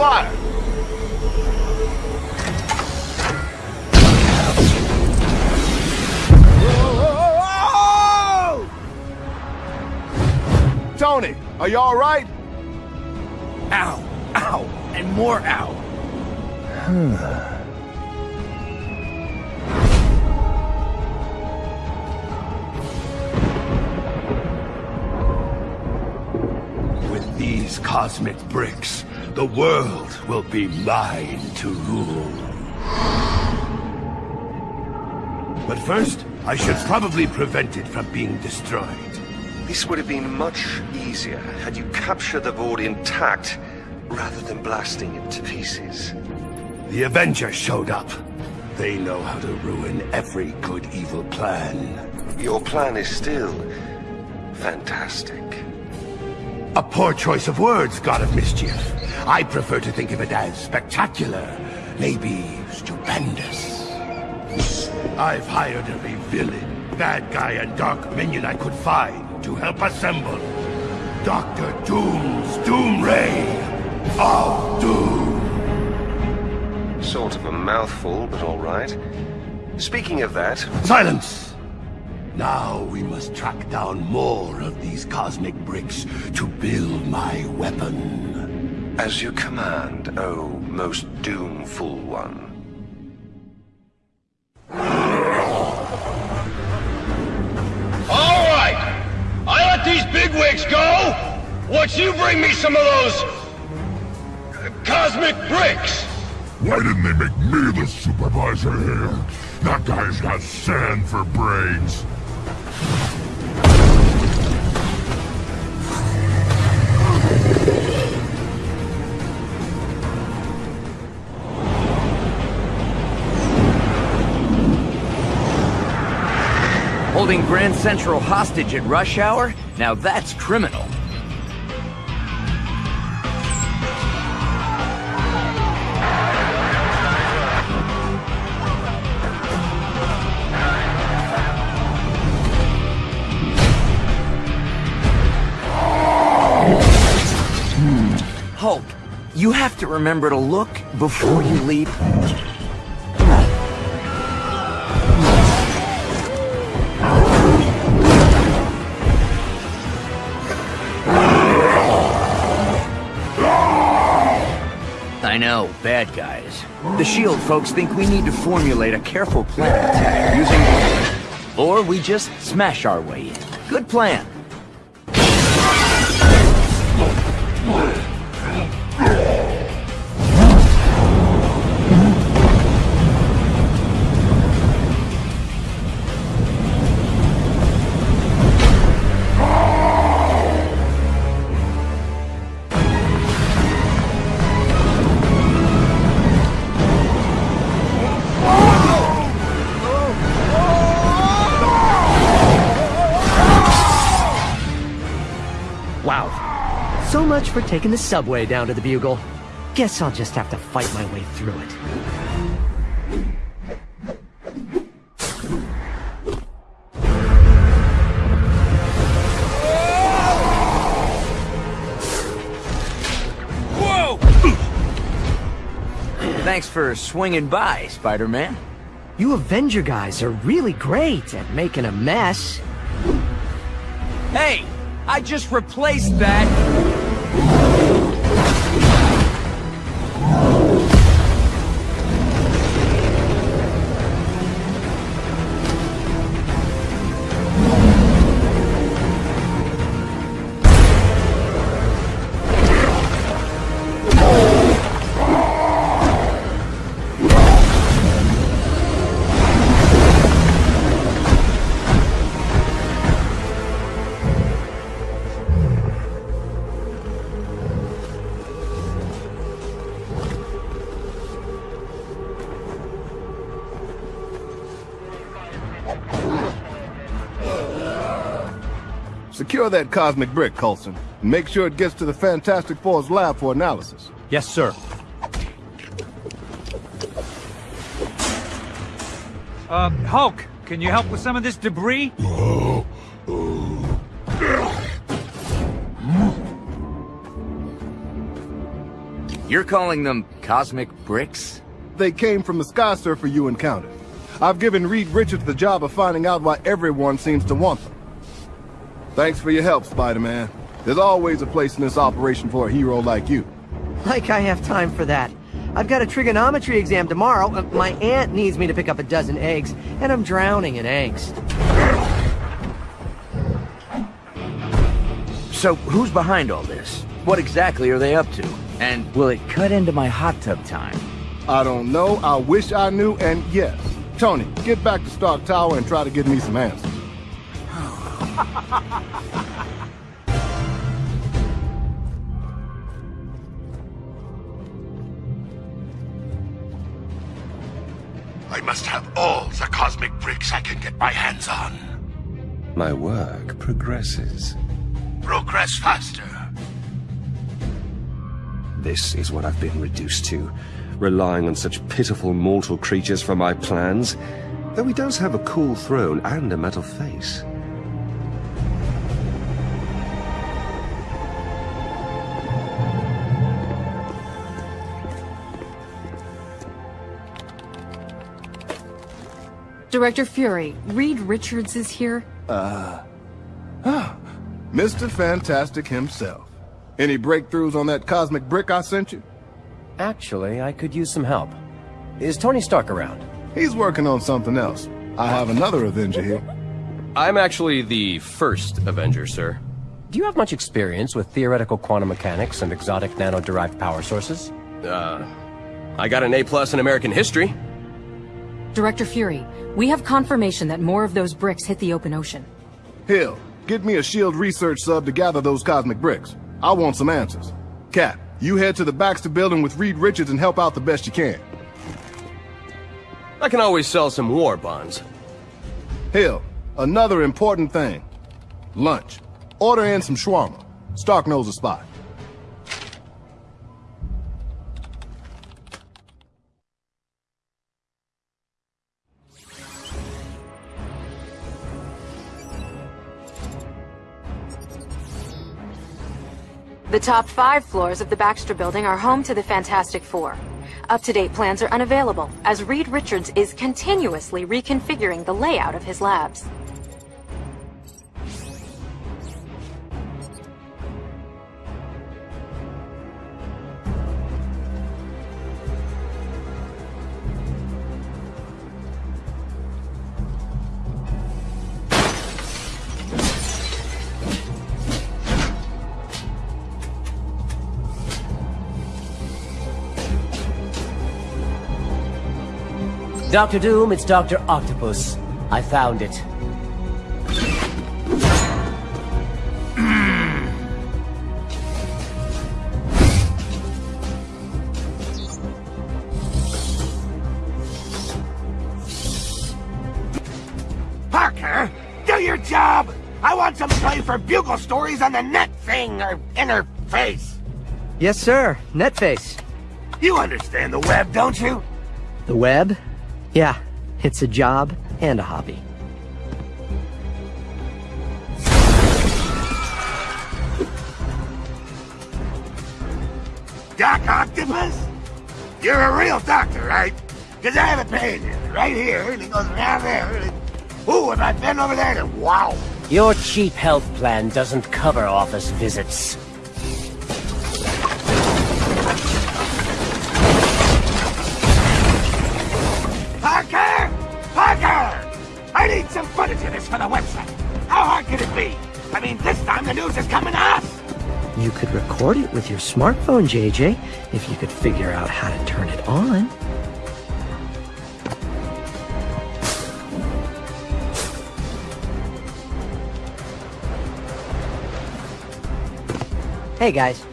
fire! Tony, are you alright? Ow, ow, and more ow. With these cosmic bricks, the world will be mine to rule. But first, I should probably prevent it from being destroyed. This would have been much easier had you captured the board intact rather than blasting it to pieces. The Avengers showed up. They know how to ruin every good evil plan. Your plan is still fantastic. A poor choice of words, God of Mischief. I prefer to think of it as spectacular, maybe stupendous. I've hired every villain, bad guy, and dark minion I could find to help assemble Doctor Doom's Doom Ray of Doom. Sort of a mouthful, but all right. Speaking of that, Silence! Now we must track down more of these cosmic bricks to build my weapon. as you command, oh most doomful one. All right. I let these bigwigs go. Once you bring me some of those uh, cosmic bricks. Why didn't they make me the supervisor here? That guy's got sand for brains. Holding Grand Central hostage at rush hour? Now that's criminal. You have to remember to look before you leap. I know, bad guys. The SHIELD folks think we need to formulate a careful plan of attack using... Or we just smash our way in. Good plan. For taking the subway down to the Bugle. Guess I'll just have to fight my way through it. Whoa! Thanks for swinging by, Spider-Man. You Avenger guys are really great at making a mess. Hey, I just replaced that. Secure that cosmic brick, Coulson. And make sure it gets to the Fantastic Four's lab for analysis. Yes, sir. Uh, Hulk, can you help with some of this debris? You're calling them cosmic bricks? They came from the Sky Surfer you encountered. I've given Reed Richards the job of finding out why everyone seems to want them. Thanks for your help, Spider-Man. There's always a place in this operation for a hero like you. Like I have time for that. I've got a trigonometry exam tomorrow. My aunt needs me to pick up a dozen eggs, and I'm drowning in angst. So, who's behind all this? What exactly are they up to? And will it cut into my hot tub time? I don't know, I wish I knew, and yes. Tony, get back to Stark Tower and try to get me some answers. I must have all the cosmic bricks I can get my hands on. My work progresses. Progress faster. This is what I've been reduced to, relying on such pitiful mortal creatures for my plans. Though he does have a cool throne and a metal face. Director Fury, Reed Richards is here. Uh... Mr. Fantastic himself. Any breakthroughs on that cosmic brick I sent you? Actually, I could use some help. Is Tony Stark around? He's working on something else. I have another Avenger here. I'm actually the first Avenger, sir. Do you have much experience with theoretical quantum mechanics and exotic nano-derived power sources? Uh, I got an A-plus in American history. Director Fury, we have confirmation that more of those bricks hit the open ocean. Hill, get me a SHIELD research sub to gather those cosmic bricks. I want some answers. Cap, you head to the Baxter building with Reed Richards and help out the best you can. I can always sell some war bonds. Hill, another important thing. Lunch. Order in some shawarma. Stark knows a spot. The top five floors of the Baxter Building are home to the Fantastic Four. Up-to-date plans are unavailable, as Reed Richards is continuously reconfiguring the layout of his labs. Doctor Doom, it's Dr. Octopus. I found it. Parker, do your job! I want some play for bugle stories on the net thing, or interface. Yes, sir. Netface. You understand the web, don't you? The web? Yeah, it's a job and a hobby. Doc Octopus? You're a real doctor, right? Because I have a pain right here, and it goes around there. Ooh, if I bend over there, then wow. Your cheap health plan doesn't cover office visits. Could it be? I mean, this time the news is coming to us. You could record it with your smartphone, JJ, if you could figure out how to turn it on. Hey, guys.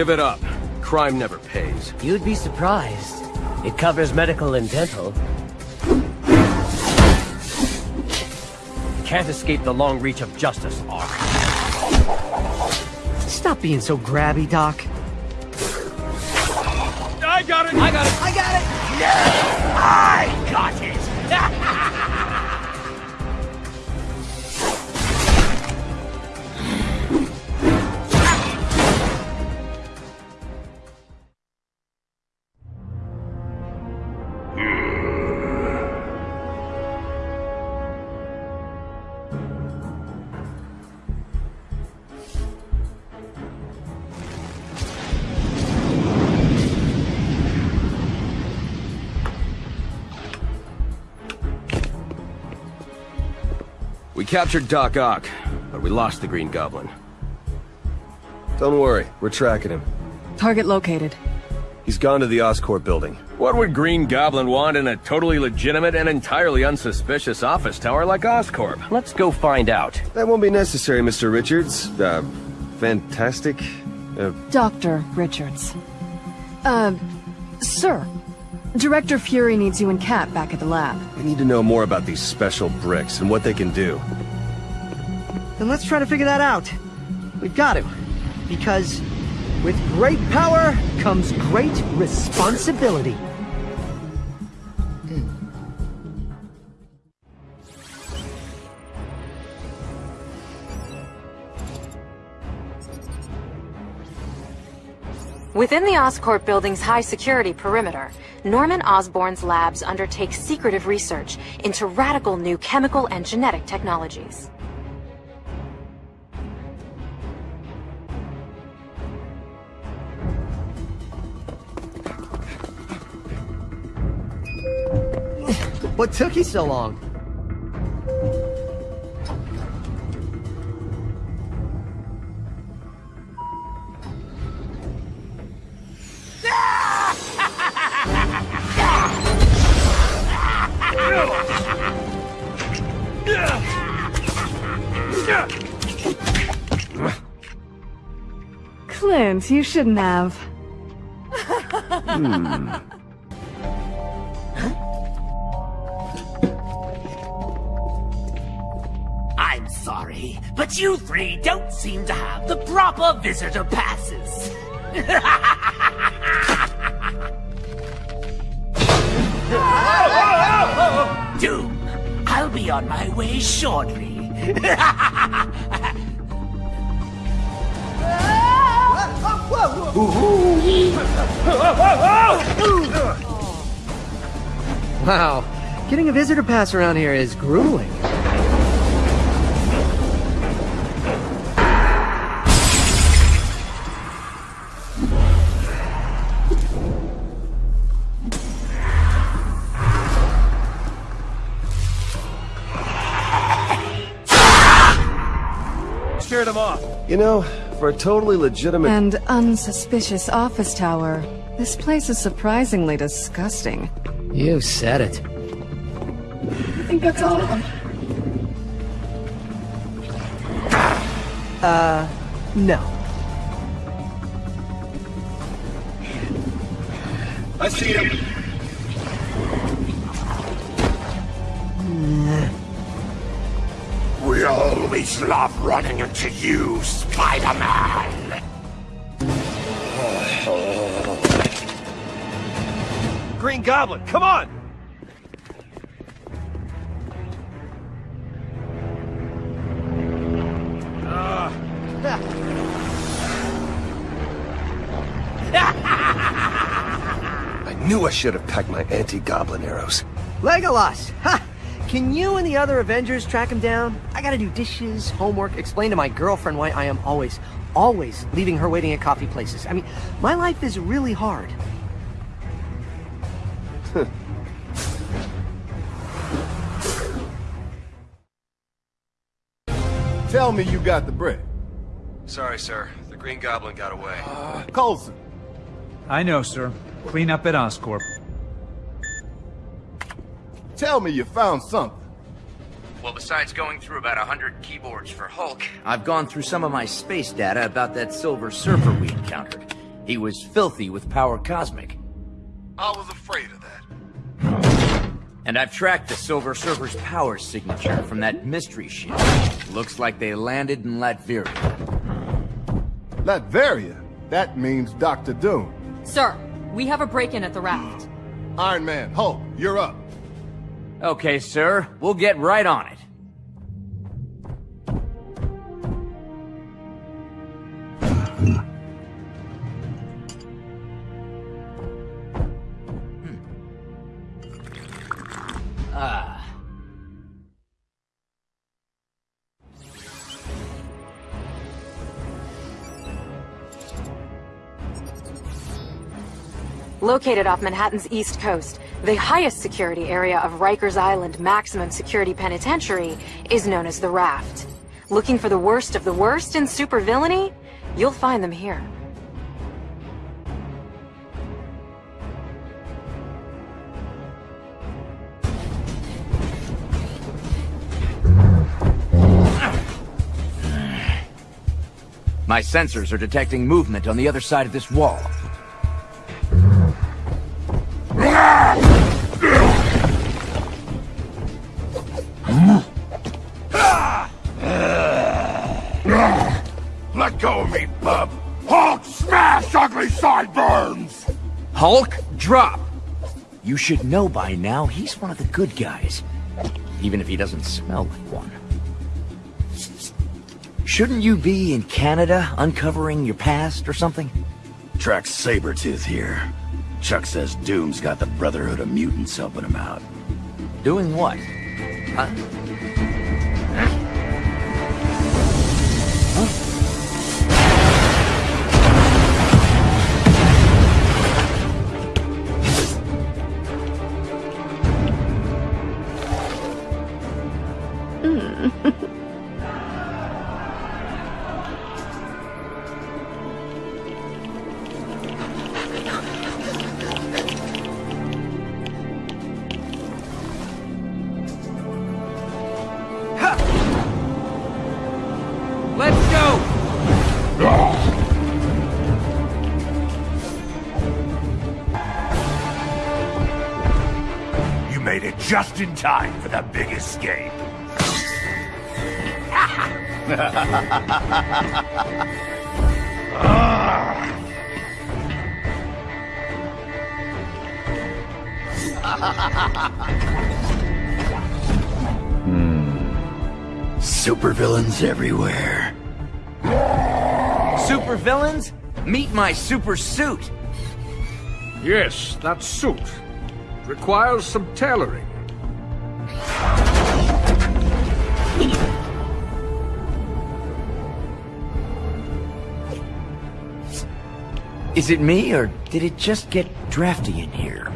Give it up. Crime never pays. You'd be surprised. It covers medical and dental. Can't escape the long reach of justice, Ock. Stop being so grabby, Doc. I got it! I got it! I got it! Yes! I got it! Captured Doc Ock, but we lost the Green Goblin. Don't worry, we're tracking him. Target located. He's gone to the Oscorp building. What would Green Goblin want in a totally legitimate and entirely unsuspicious office tower like Oscorp? Let's go find out. That won't be necessary, Mr. Richards. Uh, fantastic. Uh, Dr. Richards. Uh, sir. Director Fury needs you and Cap back at the lab. we need to know more about these special bricks and what they can do. Then let's try to figure that out. We've got to. Because with great power comes great responsibility. Within the Oscorp building's high security perimeter, Norman Osborn's labs undertake secretive research into radical new chemical and genetic technologies. What took you so long? Clint, you shouldn't have. Hmm. I'm sorry, but you three don't seem to have the proper visitor passes. Doom, I'll be on my way shortly. Wow. Getting a visitor pass around here is grueling. Him off. You know, for a totally legitimate... And unsuspicious office tower. This place is surprisingly disgusting. You said it. I think that's all of them. Uh, no. I see him. Always love running into you, Spider-Man! Green Goblin, come on! I knew I should have packed my anti-goblin arrows. Legolas! Ha! Can you and the other Avengers track him down? I gotta do dishes, homework, explain to my girlfriend why I am always, always leaving her waiting at coffee places. I mean, my life is really hard. Tell me you got the bread. Sorry, sir. The Green Goblin got away. Uh, Coulson, I know, sir. Clean up at Oscorp. Tell me you found something. Well, besides going through about a hundred keyboards for Hulk, I've gone through some of my space data about that Silver Surfer we encountered. He was filthy with power cosmic. I was afraid of that. And I've tracked the Silver Surfer's power signature from that mystery ship. Looks like they landed in Latveria. Latveria? That means Dr. Doom. Sir, we have a break-in at the raft. Iron Man, Hulk, you're up. Okay, sir. We'll get right on it. Located off Manhattan's east coast, the highest security area of Rikers Island Maximum Security Penitentiary is known as the Raft. Looking for the worst of the worst in supervillainy? You'll find them here. My sensors are detecting movement on the other side of this wall. Hulk, drop! You should know by now he's one of the good guys. Even if he doesn't smell like one. Shouldn't you be in Canada uncovering your past or something? Track Sabretooth here. Chuck says Doom's got the Brotherhood of Mutants helping him out. Doing what? Huh? You it just in time for the big escape. hmm. Supervillains everywhere. Super villains? Meet my super suit! Yes, that suit. Requires some tailoring. Is it me, or did it just get drafty in here?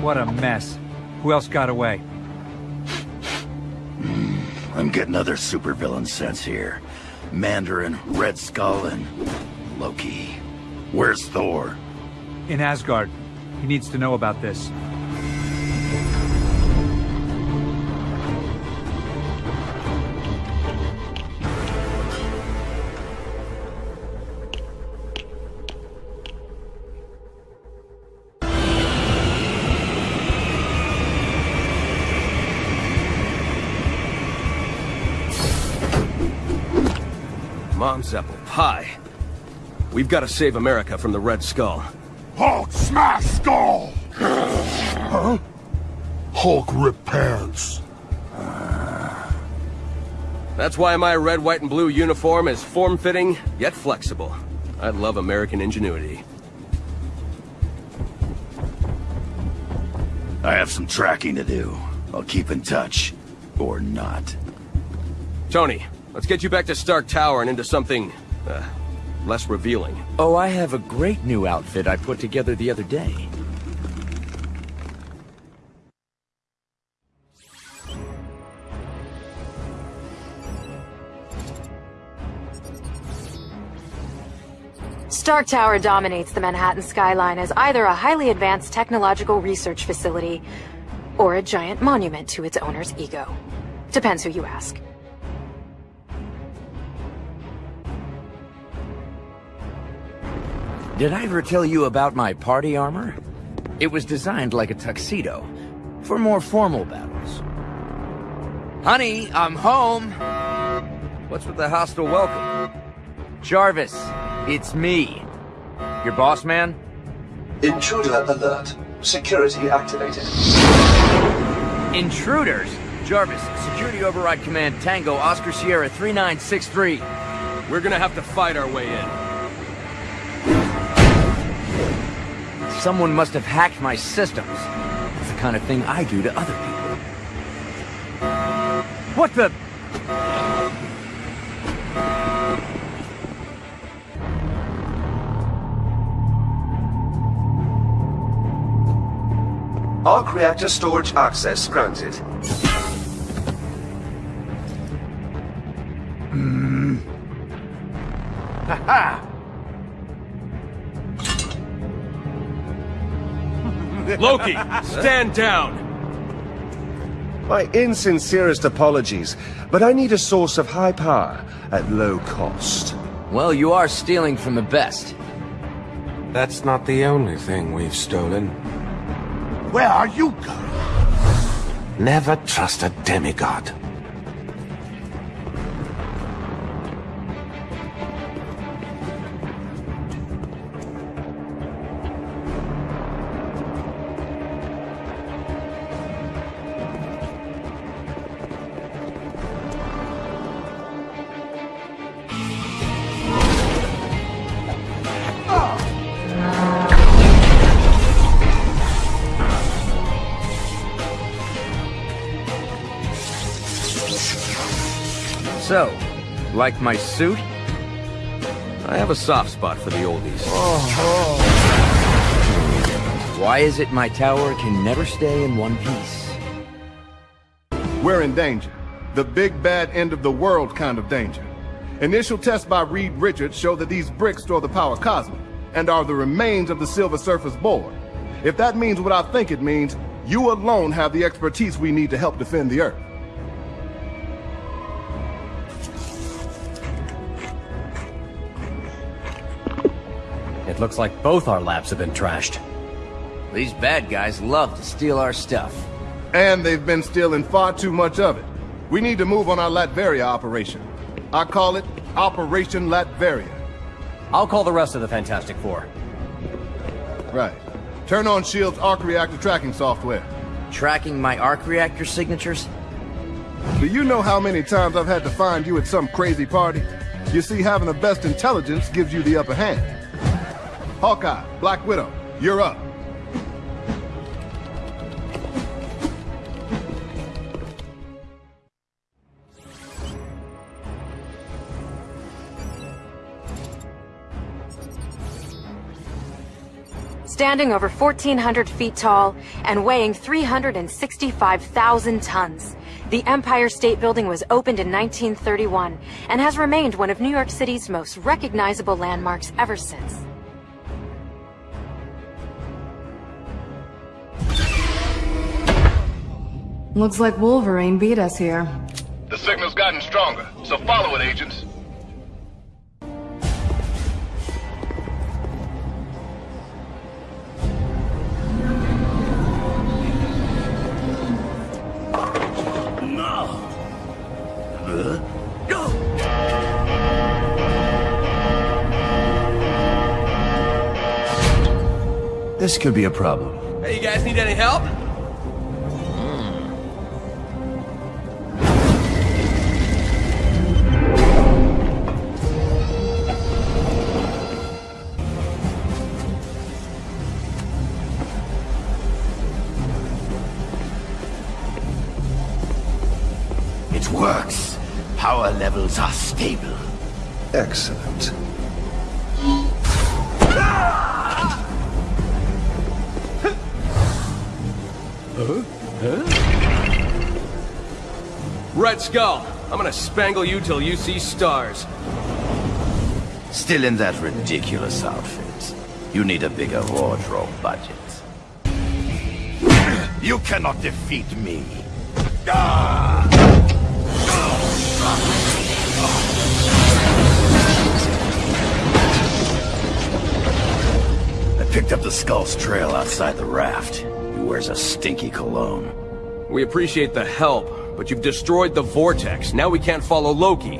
What a mess. Who else got away? Hmm, I'm getting other supervillain sense here. Mandarin, Red Skull, and Loki. Where's Thor? in Asgard. He needs to know about this. Mom's apple pie. We've got to save America from the Red Skull. Hulk smash skull! huh? Hulk rip pants. That's why my red, white, and blue uniform is form-fitting, yet flexible. I love American ingenuity. I have some tracking to do. I'll keep in touch. Or not. Tony, let's get you back to Stark Tower and into something, uh, less revealing. Oh, I have a great new outfit I put together the other day. Stark Tower dominates the Manhattan skyline as either a highly advanced technological research facility or a giant monument to its owner's ego. Depends who you ask. Did I ever tell you about my party armor? It was designed like a tuxedo, for more formal battles. Honey, I'm home! What's with the hostile welcome? Jarvis, it's me. Your boss man? Intruder alert. Security activated. Intruders? Jarvis, Security Override Command Tango Oscar Sierra 3963. We're gonna have to fight our way in. Someone must have hacked my systems. It's the kind of thing I do to other people. What the... Arc reactor storage access granted. Hmm. Ha Loki, stand down! My insincerest apologies, but I need a source of high power at low cost. Well, you are stealing from the best. That's not the only thing we've stolen. Where are you going? Never trust a demigod. Like my suit? I have a soft spot for the oldies. Oh, Why is it my tower can never stay in one piece? We're in danger. The big bad end of the world kind of danger. Initial tests by Reed Richards show that these bricks store the power cosmic and are the remains of the Silver Surfer's board. If that means what I think it means, you alone have the expertise we need to help defend the Earth. Looks like both our labs have been trashed. These bad guys love to steal our stuff. And they've been stealing far too much of it. We need to move on our Latveria operation. I call it Operation Latveria. I'll call the rest of the Fantastic Four. Right. Turn on S.H.I.E.L.D.'s arc reactor tracking software. Tracking my arc reactor signatures? Do you know how many times I've had to find you at some crazy party? You see, having the best intelligence gives you the upper hand. Hawkeye, Black Widow, you're up. Standing over 1,400 feet tall and weighing 365,000 tons, the Empire State Building was opened in 1931 and has remained one of New York City's most recognizable landmarks ever since. Looks like Wolverine beat us here. The signal's gotten stronger, so follow it, agents. This could be a problem. Hey, you guys need any help? Works. Power levels are stable. Excellent. Huh? Huh? Red Skull, I'm gonna spangle you till you see stars. Still in that ridiculous outfit. You need a bigger wardrobe budget. You cannot defeat me. I picked up the Skull's trail outside the raft. He wears a stinky cologne. We appreciate the help, but you've destroyed the Vortex. Now we can't follow Loki.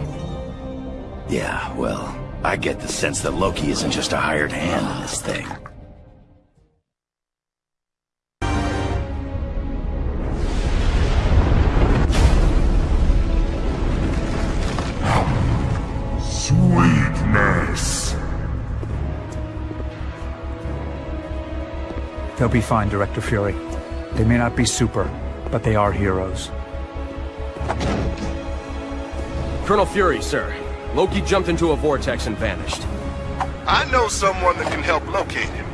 Yeah, well, I get the sense that Loki isn't just a hired hand in this thing. They'll be fine, Director Fury. They may not be super, but they are heroes. Colonel Fury, sir. Loki jumped into a vortex and vanished. I know someone that can help locate him.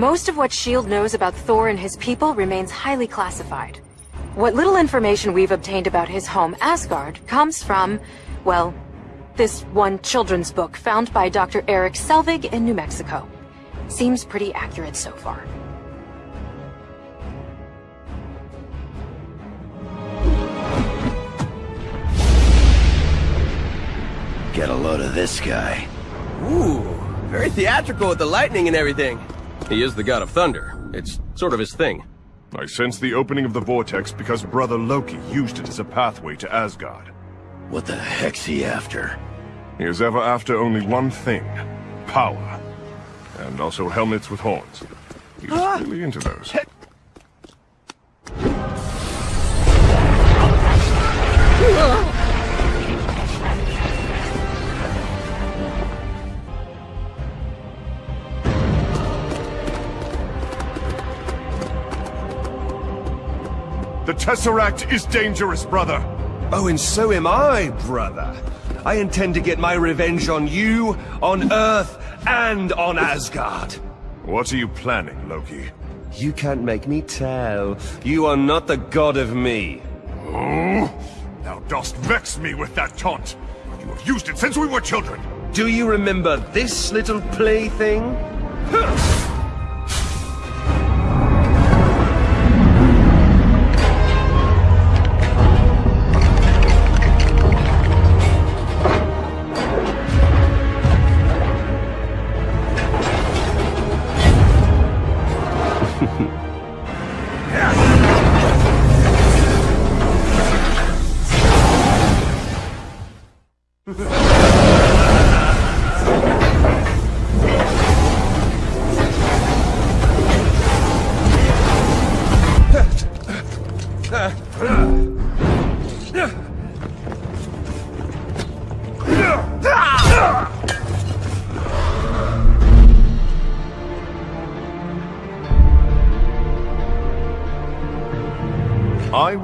Most of what S.H.I.E.L.D. knows about Thor and his people remains highly classified. What little information we've obtained about his home, Asgard, comes from, well, this one children's book found by Dr. Erik Selvig in New Mexico. Seems pretty accurate so far. Get a load of this guy. Ooh, very theatrical with the lightning and everything. He is the god of thunder. It's sort of his thing. I sense the opening of the vortex because Brother Loki used it as a pathway to Asgard. What the heck's he after? He is ever after only one thing. Power. And also helmets with horns. He's ah! really into those. Tesseract is dangerous, brother. Oh, and so am I, brother. I intend to get my revenge on you, on Earth, and on Asgard. What are you planning, Loki? You can't make me tell. You are not the god of me. Oh, thou dost vex me with that taunt. You have used it since we were children. Do you remember this little plaything? I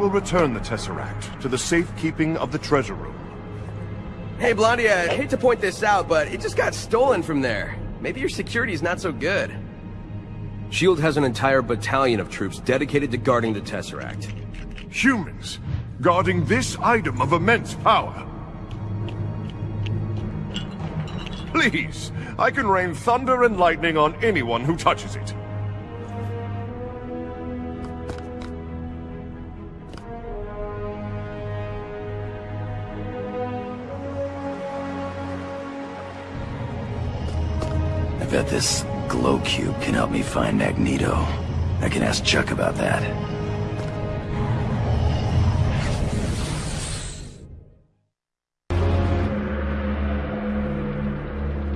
will return the Tesseract to the safekeeping of the treasure room. Hey, Blondie, I hate to point this out, but it just got stolen from there. Maybe your security's not so good. S.H.I.E.L.D. has an entire battalion of troops dedicated to guarding the Tesseract. Humans, guarding this item of immense power. Please, I can rain thunder and lightning on anyone who touches it. This glow cube can help me find Magneto. I can ask Chuck about that.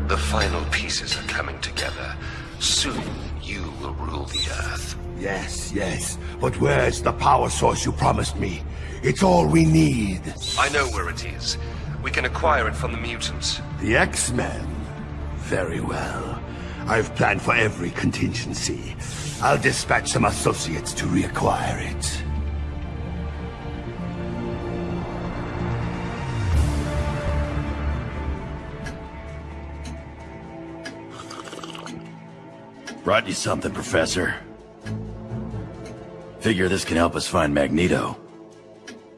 The final pieces are coming together. Soon, you will rule the Earth. Yes, yes. But where's the power source you promised me? It's all we need. I know where it is. We can acquire it from the mutants. The X-Men? Very well. I've planned for every contingency. I'll dispatch some associates to reacquire it. Brought you something, Professor. Figure this can help us find Magneto.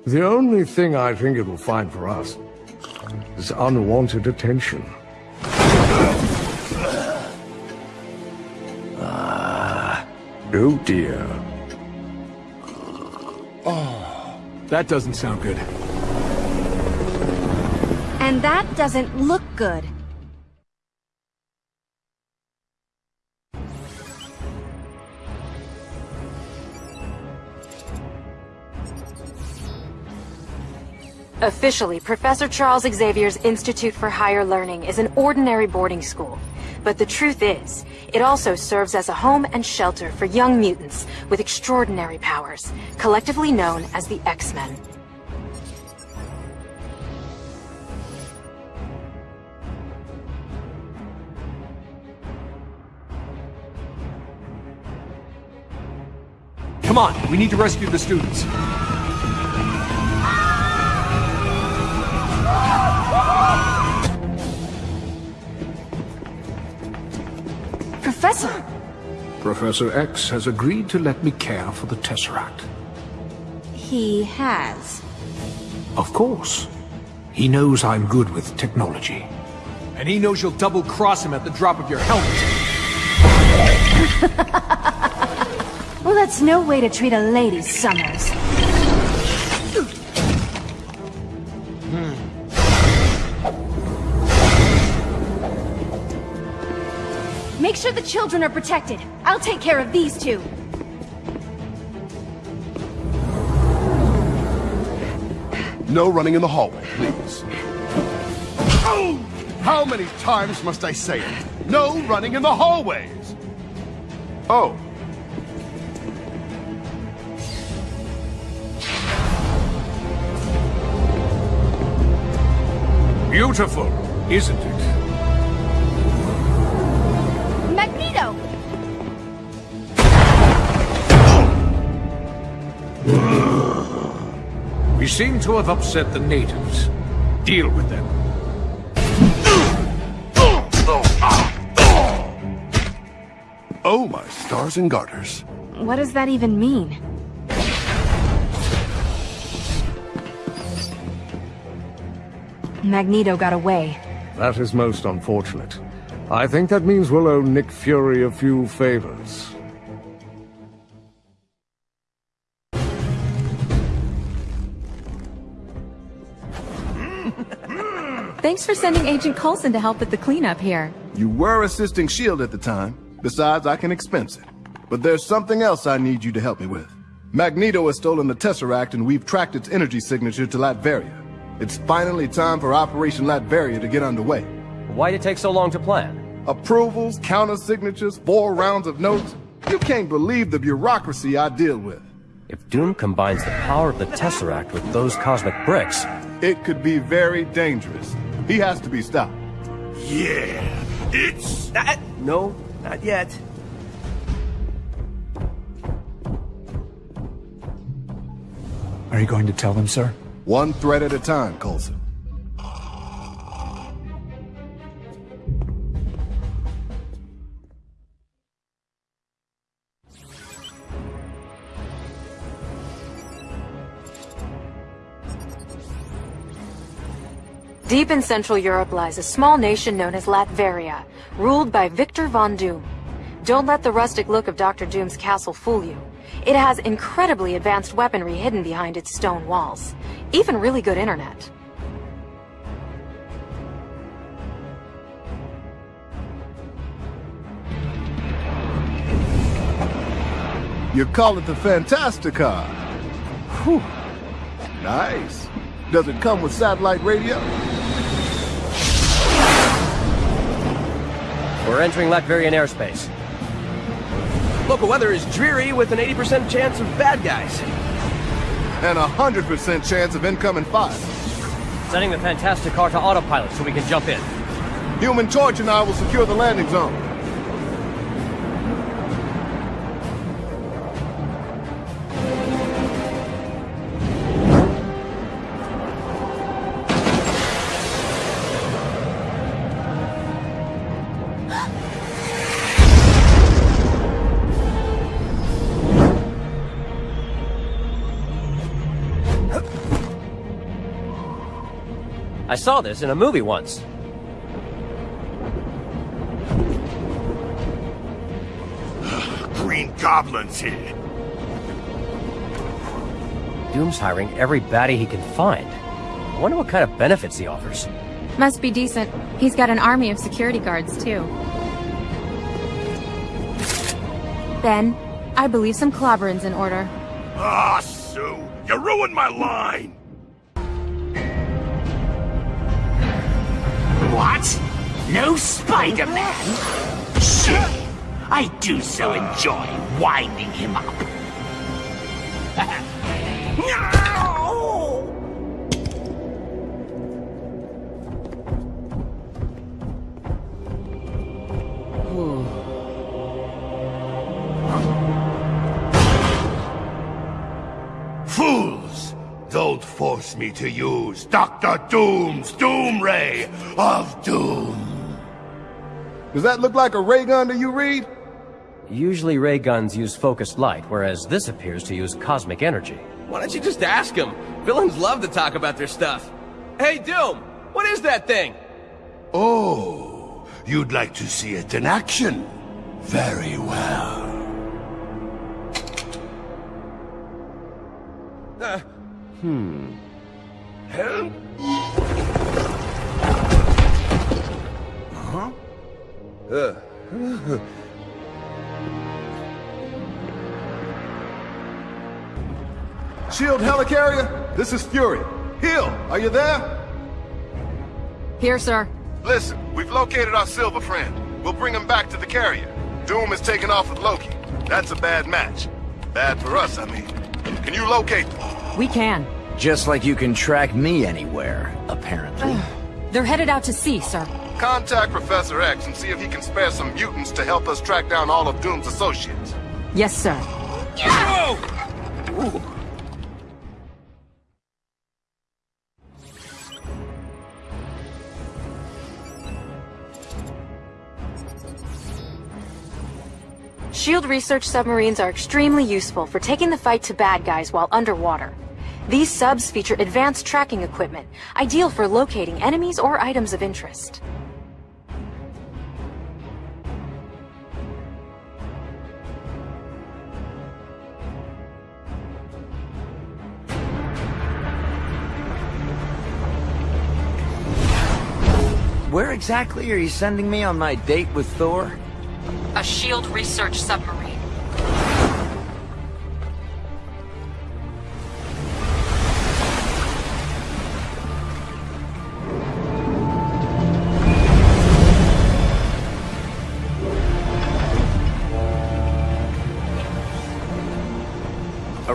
The only thing I think it will find for us is unwanted attention. Oh dear. Oh, that doesn't sound good. And that doesn't look good. Officially, Professor Charles Xavier's Institute for Higher Learning is an ordinary boarding school. But the truth is, it also serves as a home and shelter for young mutants with extraordinary powers, collectively known as the X-Men. Come on, we need to rescue the students. Professor! Professor X has agreed to let me care for the Tesseract. He has. Of course. He knows I'm good with technology. And he knows you'll double-cross him at the drop of your helmet. Well, that's no way to treat a lady, Summers. Make sure the children are protected. I'll take care of these two. No running in the hallway, please. Oh! How many times must I say it? No running in the hallways! Oh. Beautiful, isn't it? Magneto! We seem to have upset the natives. Deal with them. Oh, my stars and garters. What does that even mean? Magneto got away. That is most unfortunate. I think that means we'll owe Nick Fury a few favors. Thanks for sending Agent Coulson to help with the cleanup here. You were assisting S.H.I.E.L.D. at the time. Besides, I can expense it. But there's something else I need you to help me with. Magneto has stolen the Tesseract and we've tracked its energy signature to Latveria. It's finally time for Operation Latveria to get underway. Why'd it take so long to plan? Approvals, counter-signatures, four rounds of notes. You can't believe the bureaucracy I deal with. If Doom combines the power of the Tesseract with those cosmic bricks... It could be very dangerous. He has to be stopped. Yeah, it's... Uh, no, not yet. Are you going to tell them, sir? One threat at a time, Coulson. In Central Europe lies a small nation known as Latveria, ruled by Victor von Doom. Don't let the rustic look of Dr. Doom's castle fool you. It has incredibly advanced weaponry hidden behind its stone walls. Even really good internet. You call it the Fantasticar. Whew. Nice. Does it come with satellite radio? We're entering Latverian airspace. Local weather is dreary with an 80% chance of bad guys. And a 100% chance of incoming fire. Setting the Fantasticar to autopilot so we can jump in. Human Torch and I will secure the landing zone. Saw this in a movie once. Green Goblin's here. Doom's hiring every baddie he can find. I wonder what kind of benefits he offers. Must be decent. He's got an army of security guards, too. Ben, I believe some clobbering's in order. Ah, Sue, you ruined my line. What? No Spider-Man? Shit! I do so enjoy winding him up. no! Fools! Don't force me to use Dr. Doom's Doom Ray of Doom. Does that look like a ray gun to you, Reed? Usually ray guns use focused light, whereas this appears to use cosmic energy. Why don't you just ask him? Villains love to talk about their stuff. Hey, Doom! What is that thing? Oh, you'd like to see it in action? Very well. Uh, Hmm. Huh? uh. Shield helicarrier, this is Fury. Hill, are you there? Here, sir. Listen, we've located our silver friend. We'll bring him back to the carrier. Doom is taking off with Loki. That's a bad match. Bad for us, I mean. Can you locate them? We can. Just like you can track me anywhere, apparently. They're headed out to sea, sir. Contact Professor X and see if he can spare some mutants to help us track down all of Doom's associates. Yes, sir. Whoa! Shield research submarines are extremely useful for taking the fight to bad guys while underwater. These subs feature advanced tracking equipment, ideal for locating enemies or items of interest. Where exactly are you sending me on my date with Thor? A SHIELD research submarine.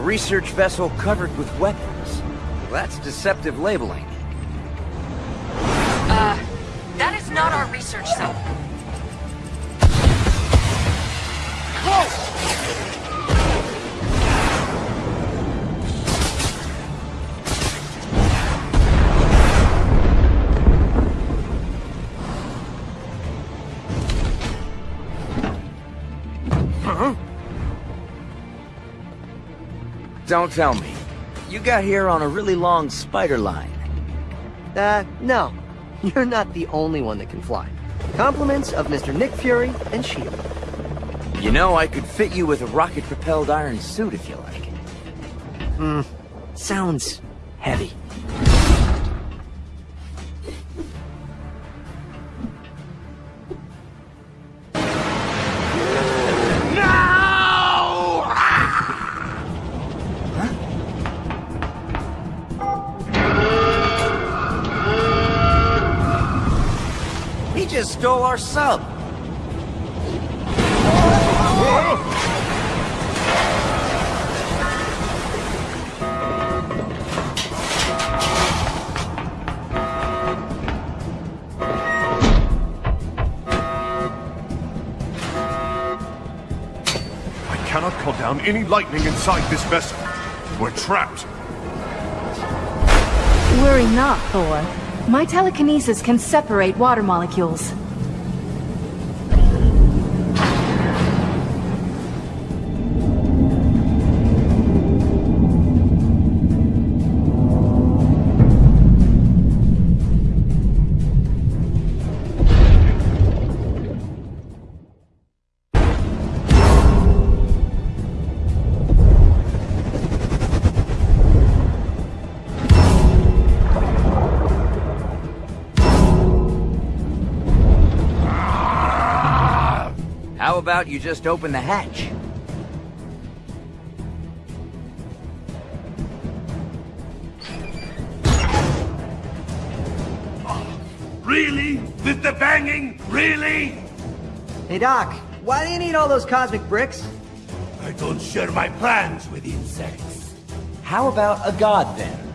Research vessel covered with weapons. That's deceptive labeling. Uh, that is not our research sub. Huh? Don't tell me. You got here on a really long spider line. Uh, no. You're not the only one that can fly. Compliments of Mr. Nick Fury and S.H.I.E.L.D. You know, I could fit you with a rocket-propelled iron suit if you like. Hmm. Sounds our sub. I cannot call down any lightning inside this vessel. We're trapped. Worry not, Thor. My telekinesis can separate water molecules. About you just open the hatch? Really? With the banging? Really? Hey, Doc, why do you need all those cosmic bricks? I don't share my plans with insects. How about a god then?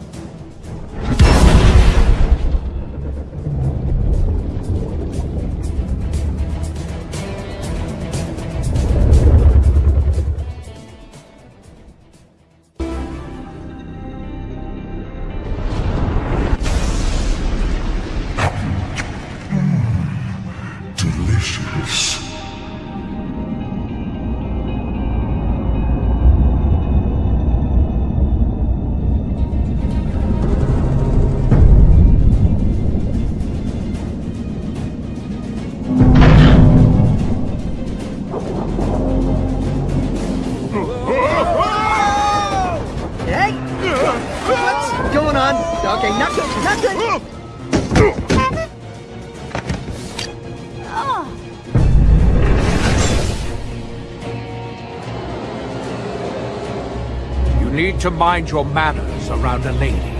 To mind your manners around a lady.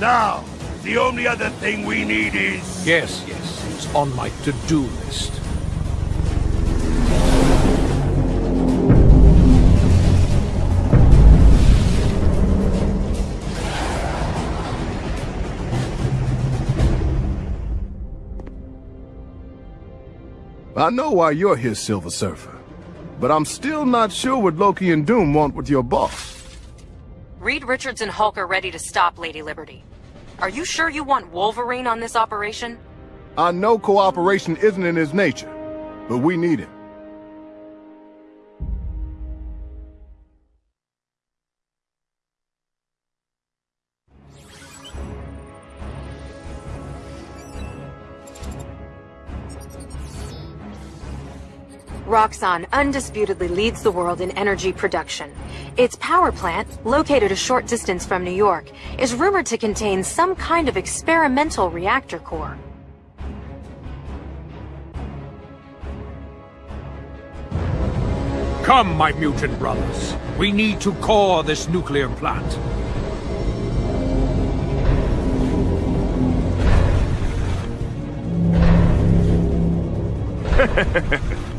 Now, the only other thing we need is... Yes, yes, it's on my to-do list. I know why you're here, Silver Surfer. But I'm still not sure what Loki and Doom want with your boss. Reed Richards and Hulk are ready to stop Lady Liberty. Are you sure you want Wolverine on this operation? I know cooperation isn't in his nature, but we need him. Roxxon undisputedly leads the world in energy production. Its power plant, located a short distance from New York, is rumored to contain some kind of experimental reactor core. Come, my mutant brothers. We need to core this nuclear plant.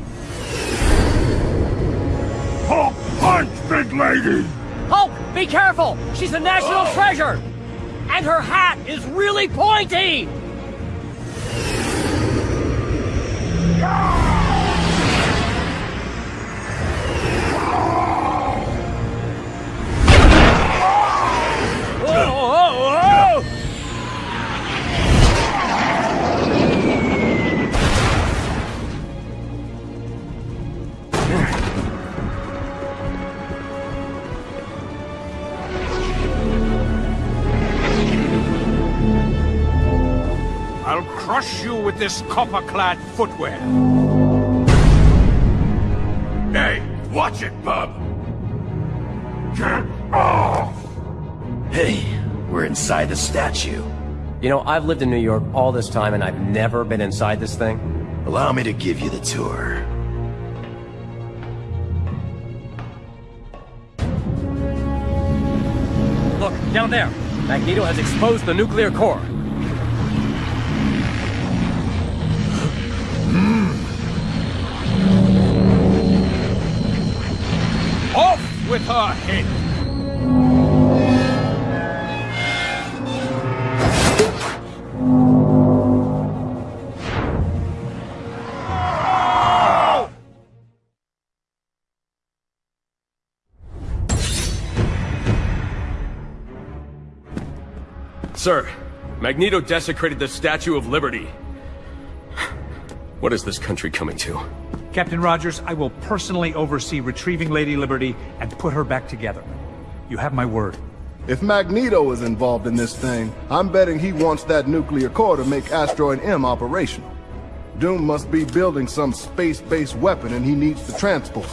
Hulk punch, big lady! Hulk, be careful! She's a national oh. treasure! And her hat is really pointy! Ah! I'll crush you with this copper-clad footwear. Hey, watch it, bub! Hey, we're inside the statue. You know, I've lived in New York all this time and I've never been inside this thing. Allow me to give you the tour. Look, down there. Magneto has exposed the nuclear core. With her head! Sir, Magneto desecrated the Statue of Liberty. What is this country coming to? Captain Rogers, I will personally oversee retrieving Lady Liberty and put her back together. You have my word. If Magneto is involved in this thing, I'm betting he wants that nuclear core to make Asteroid M operational. Doom must be building some space-based weapon and he needs the transport.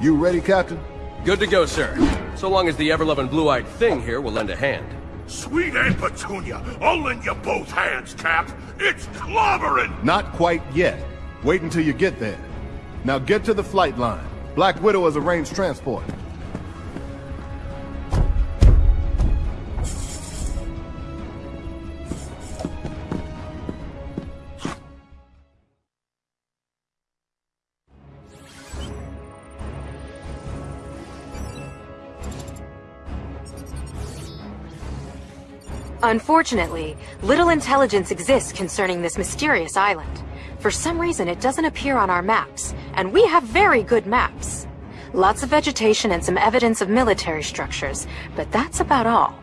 You ready, Captain? Good to go, sir. So long as the ever-loving blue-eyed thing here will lend a hand. Sweet Aunt Petunia, I'll lend you both hands, Cap. It's clobbering! Not quite yet. Wait until you get there. Now get to the flight line. Black Widow has arranged transport. Unfortunately, little intelligence exists concerning this mysterious island. For some reason, it doesn't appear on our maps, and we have very good maps. Lots of vegetation and some evidence of military structures, but that's about all.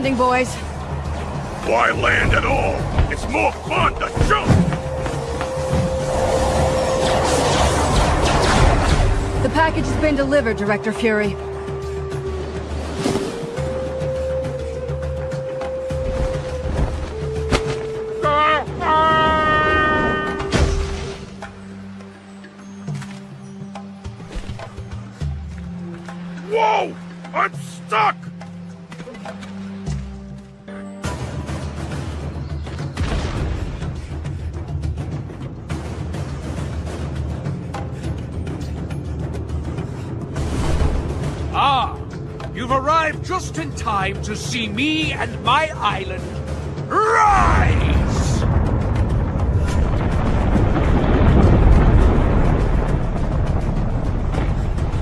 Landing, boys. Why land at all? It's more fun to jump! The package has been delivered, Director Fury. To see me and my island rise!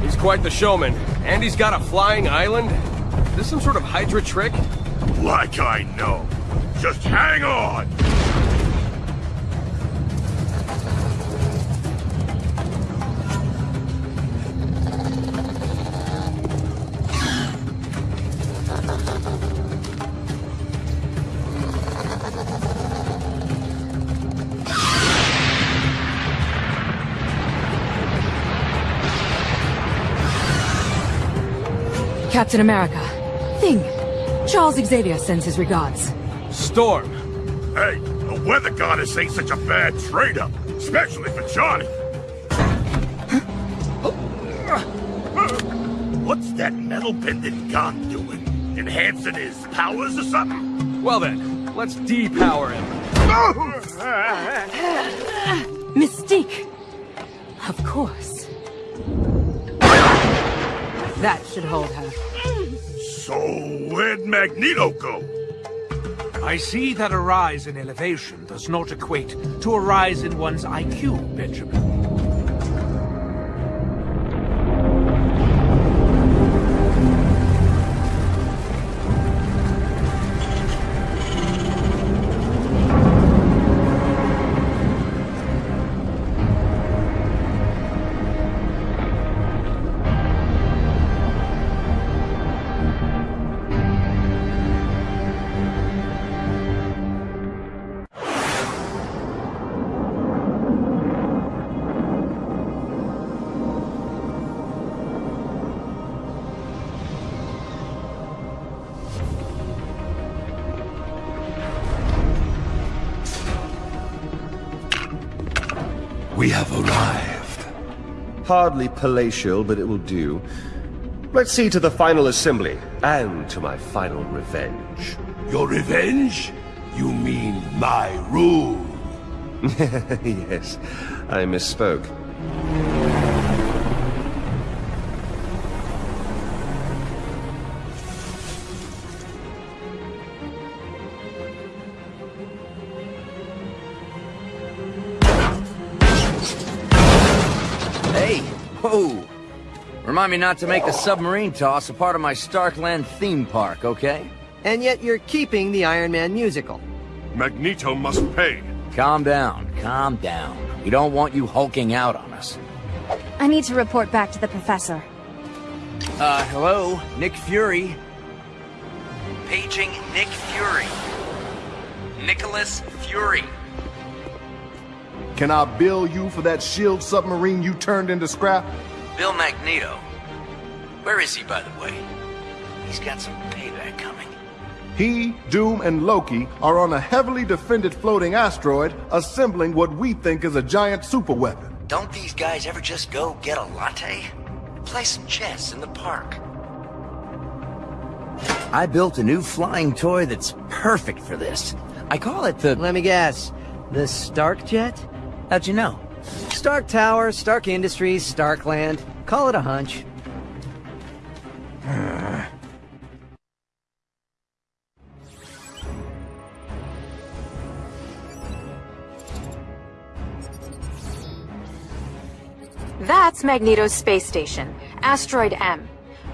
He's quite the showman. And he's got a flying island? Is this some sort of Hydra trick? Like I know. Just hang on! Captain America. Thing. Charles Xavier sends his regards. Storm. Hey, the weather goddess ain't such a bad trade-up, especially for Johnny. What's that metal pendant gun doing? Enhancing his powers or something? Well then, let's depower him. Mystique. Of course. That should hold her. So, where'd Magneto go? I see that a rise in elevation does not equate to a rise in one's IQ, Benjamin. Hardly palatial, but it will do. Let's see to the final assembly, and to my final revenge. Your revenge? You mean my rule? yes, I misspoke. Remind me not to make the submarine toss a part of my Starkland theme park, okay? And yet you're keeping the Iron Man musical. Magneto must pay. Calm down, calm down. We don't want you hulking out on us. I need to report back to the professor. Uh, hello? Nick Fury? Paging Nick Fury. Nicholas Fury. Can I bill you for that shield submarine you turned into scrap? Bill Magneto. Where is he, by the way? He's got some payback coming. He, Doom, and Loki are on a heavily defended floating asteroid assembling what we think is a giant superweapon. Don't these guys ever just go get a latte? Play some chess in the park. I built a new flying toy that's perfect for this. I call it the... Let me guess. The Stark Jet? How'd you know? Stark Tower, Stark Industries, Starkland. Call it a hunch. That's Magneto's space station, Asteroid M.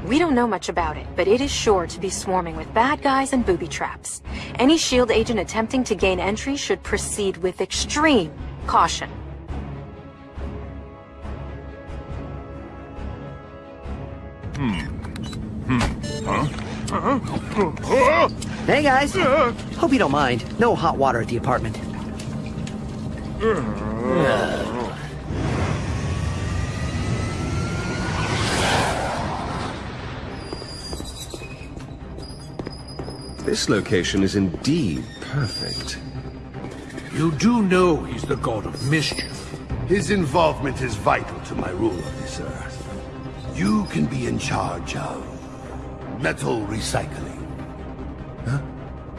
We don't know much about it, but it is sure to be swarming with bad guys and booby traps. Any S.H.I.E.L.D. agent attempting to gain entry should proceed with extreme caution. Hmm. Hmm. Huh? Hey guys! Hope you don't mind. No hot water at the apartment. This location is indeed perfect. You do know he's the god of mischief. His involvement is vital to my rule of this earth. You can be in charge of metal recycling.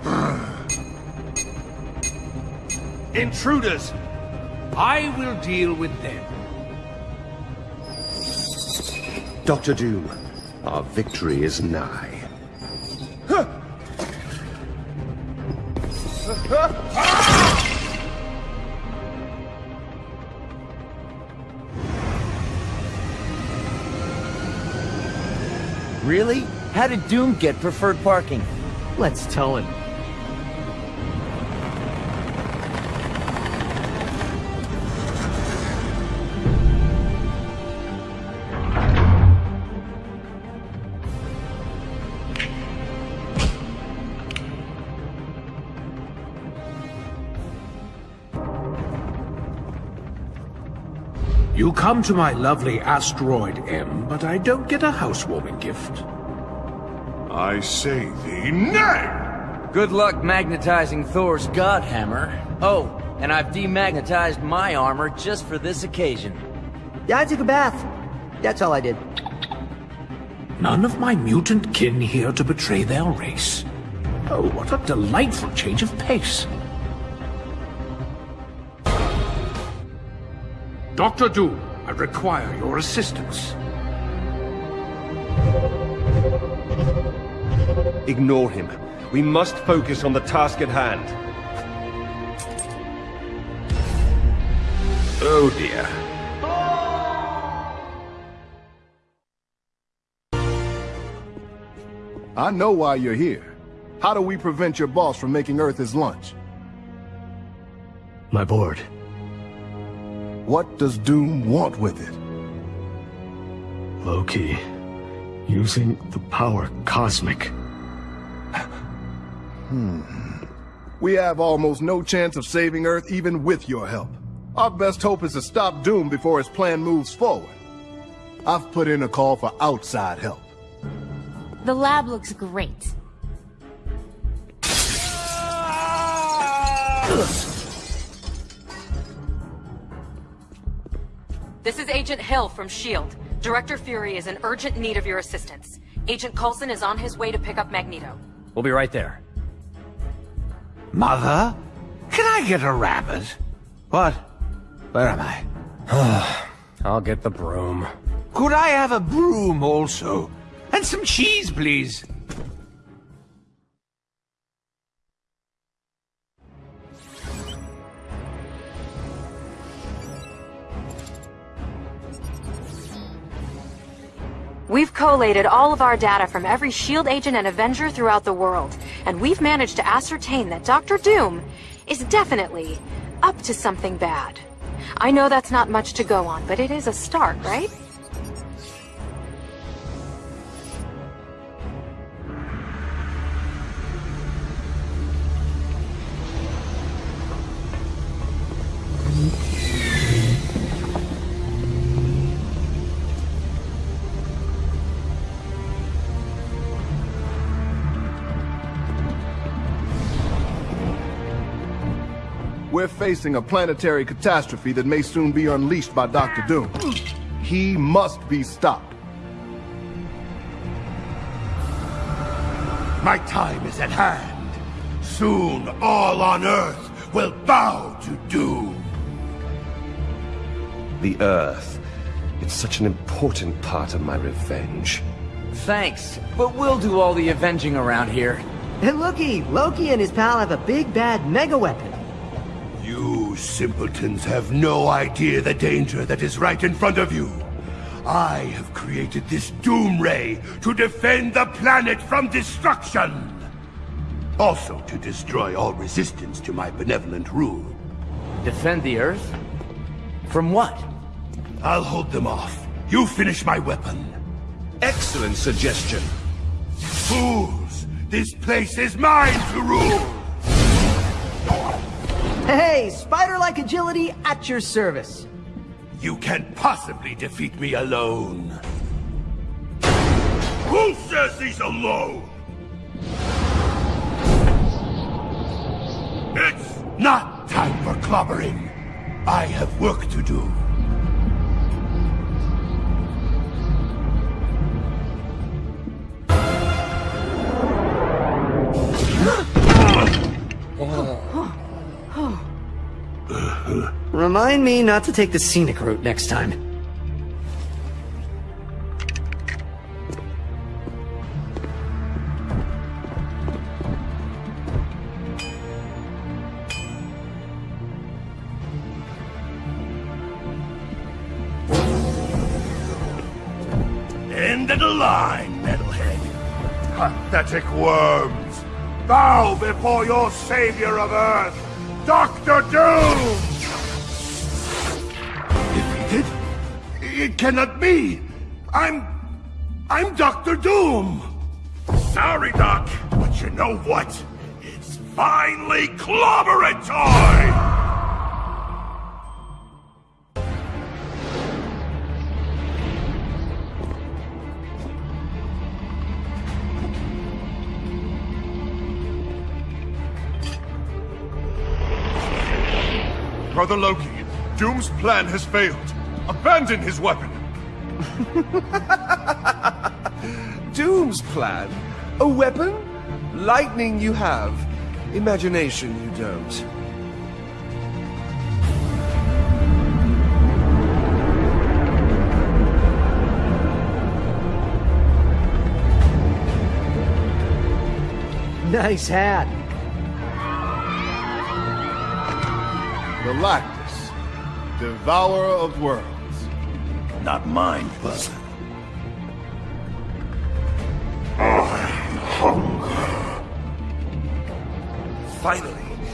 Intruders! I will deal with them. Doctor Doom, our victory is nigh. Really? How did Doom get preferred parking? Let's tell him. You come to my lovely asteroid M, but I don't get a housewarming gift. I say thee, nay! Good luck magnetizing Thor's god hammer. Oh, and I've demagnetized my armor just for this occasion. Yeah, I took a bath. That's all I did. None of my mutant kin here to betray their race. Oh, what a delightful change of pace. Dr. Doom, I require your assistance. Ignore him. We must focus on the task at hand. Oh dear. I know why you're here. How do we prevent your boss from making Earth his lunch? My board. What does Doom want with it? Loki. Using the power cosmic. Hmm. We have almost no chance of saving Earth even with your help. Our best hope is to stop Doom before his plan moves forward. I've put in a call for outside help. The lab looks great. This is Agent Hill from S.H.I.E.L.D. Director Fury is in urgent need of your assistance. Agent Coulson is on his way to pick up Magneto. We'll be right there. Mother? Can I get a rabbit? What? Where am I? I'll get the broom. Could I have a broom also? And some cheese, please. We've collated all of our data from every S.H.I.E.L.D. agent and Avenger throughout the world, and we've managed to ascertain that Dr. Doom is definitely up to something bad. I know that's not much to go on, but it is a start, right? Facing a planetary catastrophe that may soon be unleashed by Dr. Doom. He must be stopped. My time is at hand. Soon all on Earth will bow to Doom. The Earth. It's such an important part of my revenge. Thanks, but we'll do all the avenging around here. And looky, Loki and his pal have a big bad mega weapon. You simpletons have no idea the danger that is right in front of you. I have created this Doom Ray to defend the planet from destruction. Also to destroy all resistance to my benevolent rule. Defend the Earth? From what? I'll hold them off. You finish my weapon. Excellent suggestion. Fools! This place is mine to rule! Hey, spider-like agility at your service. You can't possibly defeat me alone. Who says he's alone? It's not time for clobbering. I have work to do. Remind me not to take the scenic route next time. End of the line, metalhead. Pathetic worms. Bow before your savior of Earth, Doctor Doom! It cannot be! I'm... I'm Dr. Doom! Sorry, Doc, but you know what? It's finally clobbering time! Brother Loki, Doom's plan has failed. Abandon his weapon! Doom's plan? A weapon? Lightning you have. Imagination you don't. Nice hat. Galactus, devourer of worlds. Not mine, but... I hunger. Finally,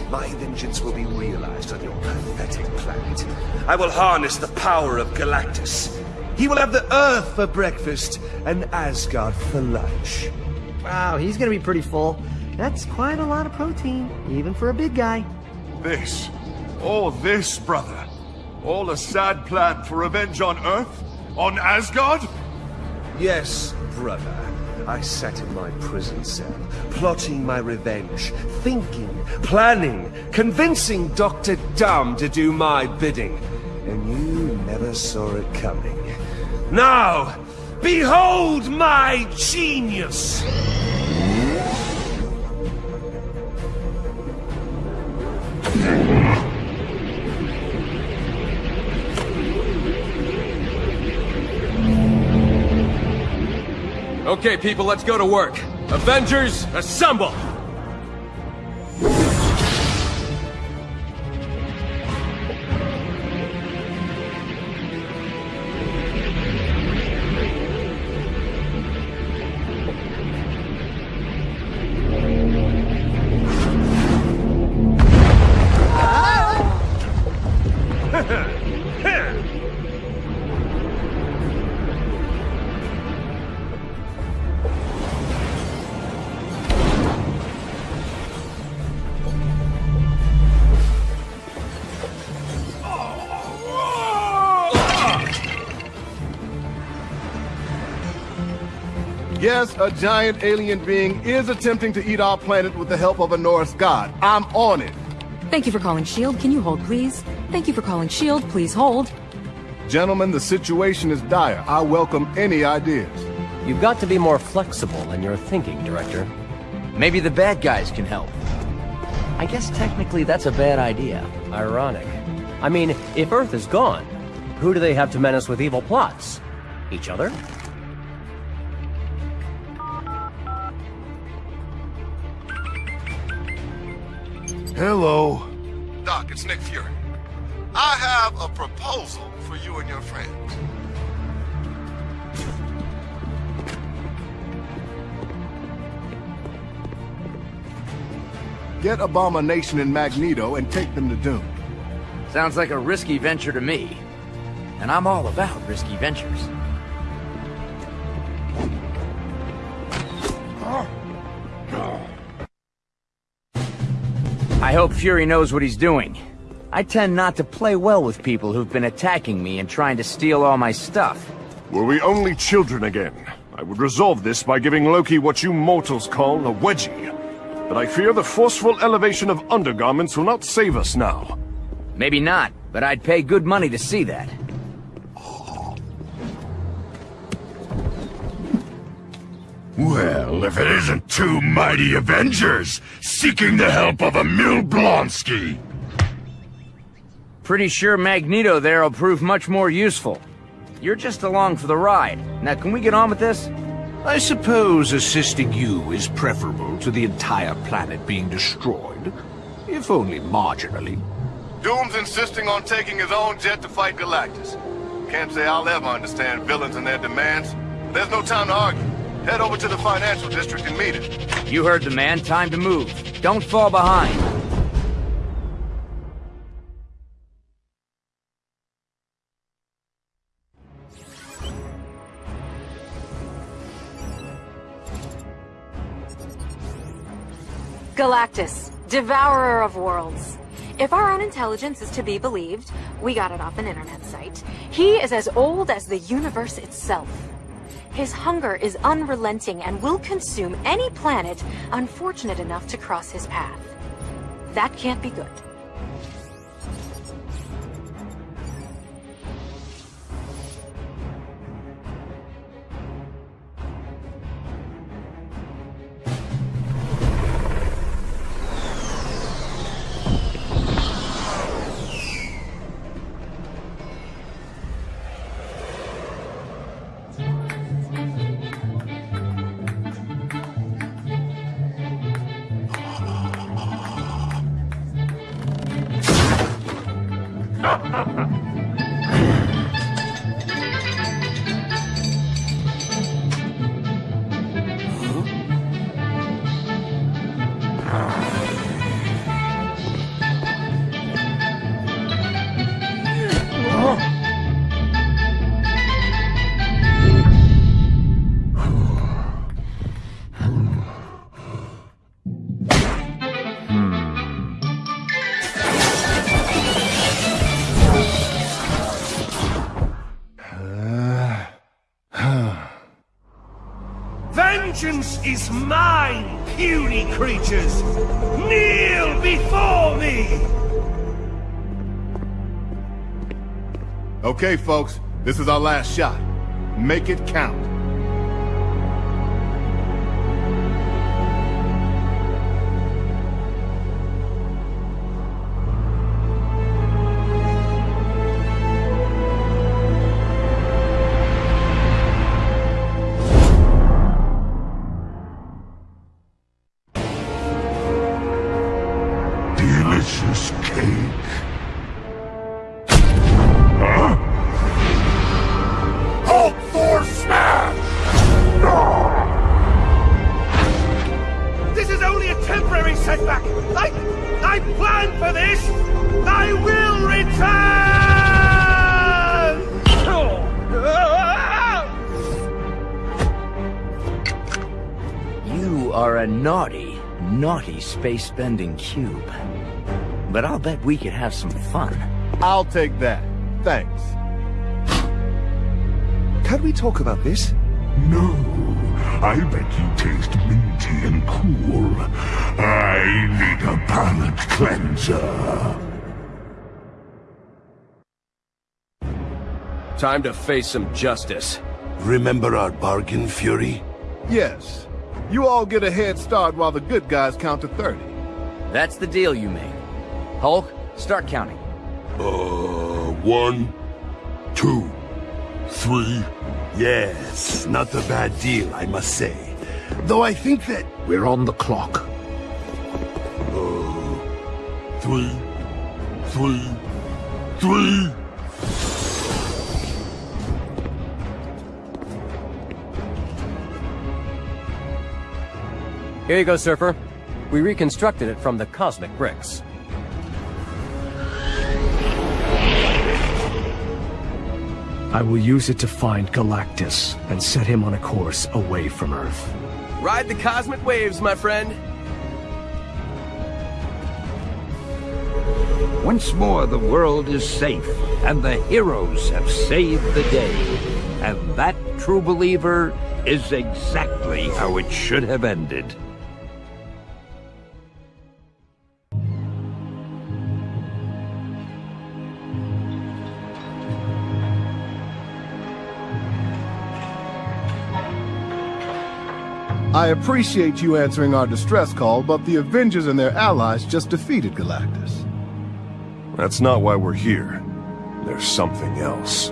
my vengeance will be realized on your pathetic planet. I will harness the power of Galactus. He will have the Earth for breakfast and Asgard for lunch. Wow, he's gonna be pretty full. That's quite a lot of protein, even for a big guy. This, all this, brother. All a sad plan for revenge on Earth? On Asgard? Yes, brother. I sat in my prison cell, plotting my revenge, thinking, planning, convincing Dr. Doom to do my bidding. And you never saw it coming. Now, behold my genius! Okay, people, let's go to work. Avengers, assemble! Yes, a giant alien being is attempting to eat our planet with the help of a Norse god. I'm on it. Thank you for calling S.H.I.E.L.D. Can you hold, please? Thank you for calling S.H.I.E.L.D. Please hold. Gentlemen, the situation is dire. I welcome any ideas. You've got to be more flexible in your thinking, Director. Maybe the bad guys can help. I guess technically that's a bad idea. Ironic. I mean, if Earth is gone, who do they have to menace with evil plots? Each other? Hello. Doc, it's Nick Fury. I have a proposal for you and your friends. Get Abomination and Magneto and take them to Doom. Sounds like a risky venture to me. And I'm all about risky ventures. I hope Fury knows what he's doing. I tend not to play well with people who've been attacking me and trying to steal all my stuff. Were we only children again, I would resolve this by giving Loki what you mortals call a wedgie. But I fear the forceful elevation of undergarments will not save us now. Maybe not, but I'd pay good money to see that. Well, if it isn't two mighty Avengers seeking the help of Emil Blonsky. Pretty sure Magneto there will prove much more useful. You're just along for the ride. Now, can we get on with this? I suppose assisting you is preferable to the entire planet being destroyed, if only marginally. Doom's insisting on taking his own jet to fight Galactus. Can't say I'll ever understand villains and their demands. There's no time to argue. Head over to the financial district and meet him. You heard the man. Time to move. Don't fall behind. Galactus, devourer of worlds. If our own intelligence is to be believed, we got it off an internet site, he is as old as the universe itself. His hunger is unrelenting and will consume any planet unfortunate enough to cross his path. That can't be good. Is mine, puny creatures! Kneel before me! Okay, folks, this is our last shot. Make it count. Space-bending cube. But I'll bet we could have some fun. I'll take that. Thanks. Can we talk about this? No, I bet you taste minty and cool. I need a palate cleanser. Time to face some justice. Remember our bargain, Fury? Yes. You all get a head start while the good guys count to 30. That's the deal you made. Hulk, start counting. Uh, one, two, three. Yes, not a bad deal, I must say. Though I think that... We're on the clock. Uh, three, three, three. Here you go, Surfer. We reconstructed it from the cosmic bricks. I will use it to find Galactus and set him on a course away from Earth. Ride the cosmic waves, my friend. Once more the world is safe, and the heroes have saved the day. And that, true believer, is exactly how it should have ended. I appreciate you answering our distress call, but the Avengers and their allies just defeated Galactus. That's not why we're here. There's something else.